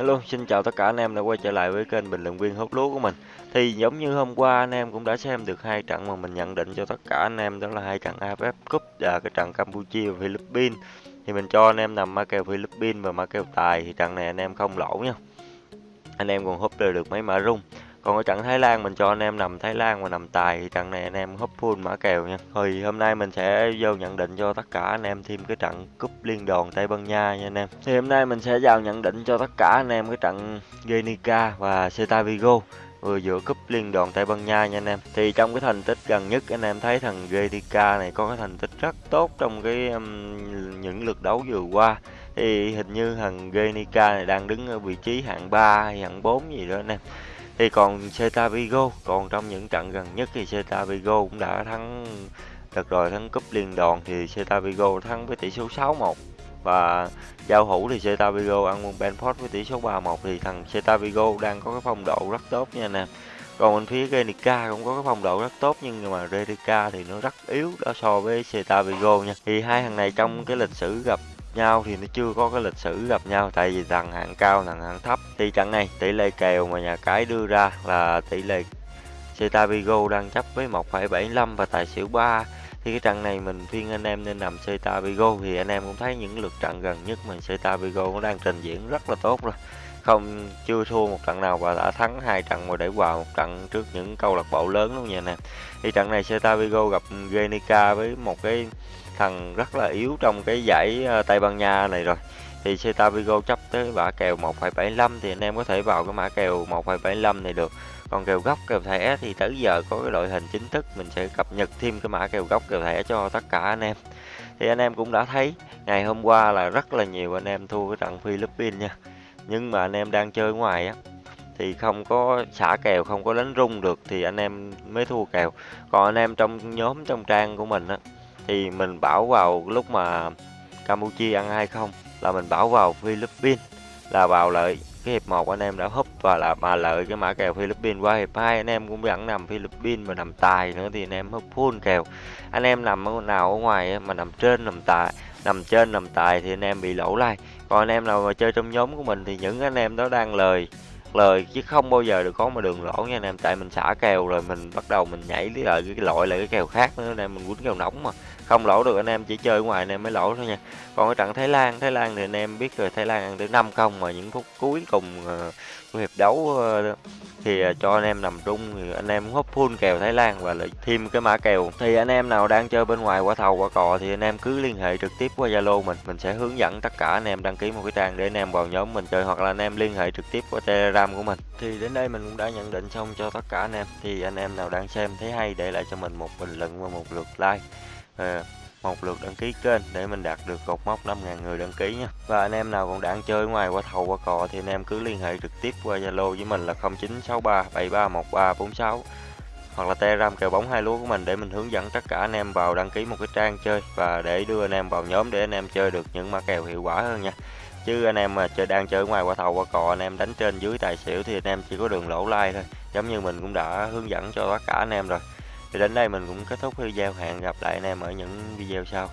Hello, xin chào tất cả anh em đã quay trở lại với kênh bình luận viên hút lúa của mình. Thì giống như hôm qua anh em cũng đã xem được hai trận mà mình nhận định cho tất cả anh em đó là hai trận AFF Cup và cái trận Campuchia và Philippines. Thì mình cho anh em nằm ma kèo Philippines và ma kèo tài thì trận này anh em không lỗ nha. Anh em còn húp được mấy mã rung. Còn ở trận Thái Lan mình cho anh em nằm Thái Lan và nằm tài thì trận này anh em húp full mã kèo nha. Thì hôm nay mình sẽ vô nhận định cho tất cả anh em thêm cái trận cúp liên đoàn Tây Ban Nha nha anh em. Thì hôm nay mình sẽ vào nhận định cho tất cả anh em cái trận Genica và Celta Vigo vừa giữa cúp liên đoàn Tây Ban Nha nha anh em. Thì trong cái thành tích gần nhất anh em thấy thằng Genica này có cái thành tích rất tốt trong cái um, những lượt đấu vừa qua. Thì hình như thằng Genica này đang đứng ở vị trí hạng 3 hay hạng 4 gì đó anh em thì còn Celta Vigo, còn trong những trận gần nhất thì Celta Vigo cũng đã thắng đợt rồi thắng cúp liên đoàn thì Celta Vigo thắng với tỷ số 6-1 và giao hữu thì Celta Vigo ăn môn Benford với tỷ số 3-1 thì thằng Celta Vigo đang có cái phong độ rất tốt nha anh em còn bên phía Genica cũng có cái phong độ rất tốt, nhưng mà Genica thì nó rất yếu đó so với Celta Vigo nha. Thì hai thằng này trong cái lịch sử gặp nhau thì nó chưa có cái lịch sử gặp nhau. Tại vì thằng hạng cao thằng hạng thấp thì trận này tỷ lệ kèo mà nhà cái đưa ra là tỷ lệ Cetabigo đang chấp với 1,75 và tài xỉu 3 thì cái trận này mình khuyên anh em nên nằm Cetabigo thì anh em cũng thấy những lượt trận gần nhất mình Cetabigo cũng nó đang trình diễn rất là tốt rồi. Không chưa thua một trận nào và đã thắng hai trận và để hòa một trận trước những câu lạc bộ lớn luôn nha nè thì trận này Celta Vigo gặp Genica với một cái thằng rất là yếu trong cái giải ờ, Tây Ban Nha này rồi. Thì Celta Vigo chấp tới mã kèo 1,75 thì anh em có thể vào cái mã kèo 1,75 này được. Còn kèo góc kèo thẻ thì tới giờ có cái đội hình chính thức mình sẽ cập nhật thêm cái mã kèo góc kèo thẻ cho tất cả anh em. Thì anh em cũng đã thấy ngày hôm qua là rất là nhiều anh em thua cái trận Philippines nha. Nhưng mà anh em đang chơi ngoài á thì không có xả kèo không có đánh rung được thì anh em mới thua kèo. Còn anh em trong nhóm trong trang của mình á thì mình bảo vào lúc mà Campuchia ăn hay không là mình bảo vào Philippines, là vào lợi cái hiệp 1 anh em đã húp và là mà lợi cái mã kèo Philippines qua hiệp 2 anh em cũng vẫn nằm Philippines mà nằm tài nữa thì anh em húp full kèo. Anh em nằm nào ở ngoài mà nằm trên nằm tài, nằm trên nằm tài thì anh em bị lỗ lai. Còn anh em nào mà chơi trong nhóm của mình thì những anh em đó đang lời lời chứ không bao giờ được có một đường lỗ nha anh em. Tại mình xả kèo rồi mình bắt đầu mình nhảy lại ờ, cái loại lại cái kèo khác nữa anh em mình quýnh kèo nóng mà. Không lỗ được anh em chỉ chơi ngoài anh em mới lỗ thôi nha. Còn ở trận Thái Lan Thái Lan thì anh em biết rồi Thái Lan ăn tới năm không mà những phút cuối cùng uh, của hiệp đấu uh, thì uh, cho anh em nằm trung thì anh em húp full kèo Thái Lan và lại thêm cái mã kèo. Thì anh em nào đang chơi bên ngoài quả thầu quả cò thì anh em cứ liên hệ trực tiếp qua Zalo mình. Mình sẽ hướng dẫn tất cả anh em đăng ký một cái trang để anh em vào nhóm mình chơi hoặc là anh em liên hệ trực tiếp qua Telegram của mình. Thì đến đây mình cũng đã nhận định xong cho tất cả anh em. Thì anh em nào đang xem thấy hay để lại cho mình một bình luận và một lượt like. À, một lượt đăng ký kênh để mình đạt được cột mốc 5.000 người đăng ký nha. Và anh em nào còn đang chơi ngoài qua thầu qua cò thì anh em cứ liên hệ trực tiếp qua Zalo với mình là 0963 731346 hoặc là telegram kèo bóng hai lúa của mình để mình hướng dẫn tất cả anh em vào đăng ký một cái trang chơi và để đưa anh em vào nhóm để anh em chơi được những mã kèo hiệu quả hơn nha chứ anh em mà chơi, đang chơi ngoài qua thầu qua cò, anh em đánh trên dưới tài xỉu thì anh em chỉ có đường lỗ like thôi. Giống như mình cũng đã hướng dẫn cho tất cả anh em rồi. Thì đến đây mình cũng kết thúc video. Hẹn gặp lại anh em ở những video sau.